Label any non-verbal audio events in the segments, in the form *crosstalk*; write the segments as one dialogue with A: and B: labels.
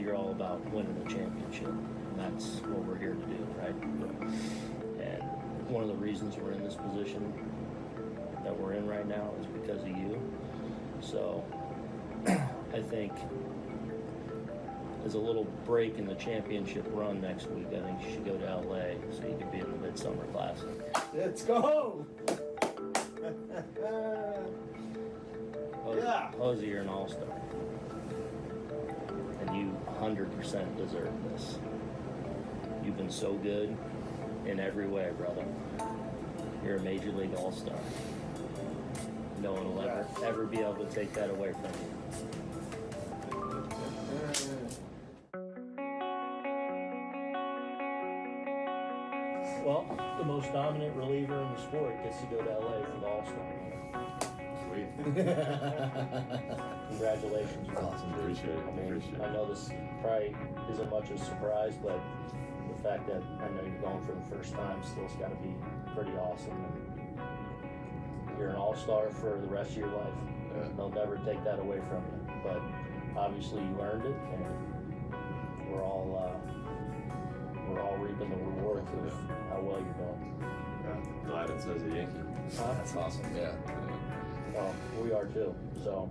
A: you're all about winning a championship, and that's what we're here to do, right? And one of the reasons we're in this position that we're in right now is because of you. So *clears throat* I think as a little break in the championship run next week, I think you should go to LA so you can be in the Midsummer Classic.
B: Let's go! *laughs* Yeah.
A: José, you're an all-star. And you 100% deserve this. You've been so good in every way, brother. You're a major league all-star. No one will ever, ever be able to take that away from you. Well, the most dominant reliever in the sport gets to go to LA for the All-Star.
C: Sweet. *laughs*
A: Congratulations,
B: That's awesome, dude.
C: Appreciate it.
A: I mean,
C: Appreciate
A: I know this probably isn't much of a surprise, but the fact that I know you're going for the first time still's got to be pretty awesome. And you're an all-star for the rest of your life.
C: Yeah.
A: They'll never take that away from you. But obviously, you earned it, and we're all uh, we're all reaping the rewards of how well you're doing.
C: Yeah. Glad it says a Yankee.
B: That's awesome, yeah.
C: Yeah.
A: Well, we are too. So,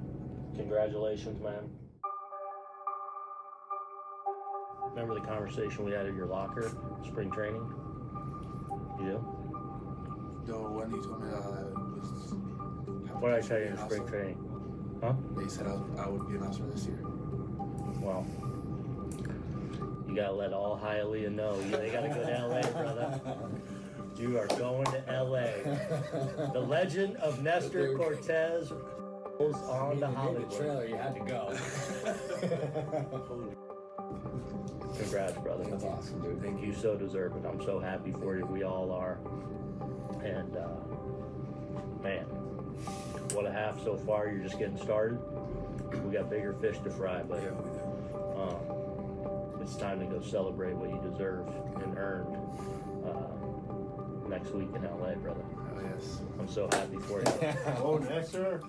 A: congratulations, man. Remember the conversation we had at your locker, spring training? You do?
D: The one you told me that I was.
A: What did I tell you in spring training? Huh?
D: They said I, was, I would be an officer this year.
A: Well, you gotta let all Hialeah know. You- They gotta go to LA, brother. *laughs* You are going to LA. *laughs* The legend of Nestor Cortes rolls on to
B: The
A: Hollywood.
B: trailer, you had to go. *laughs*
A: Congrats, brother.
B: That's awesome, dude.
A: think you so deserve it. I'm so happy for you. We all are. And uh, man, what a half so far. You're just getting started. We got bigger fish to fry, but
D: Yeah, we did.
A: um, it's time to go celebrate what you deserve and earned next week in LA, brother.
D: Oh, yes.
A: I'm so happy for you. *laughs*
B: oh, Nestor.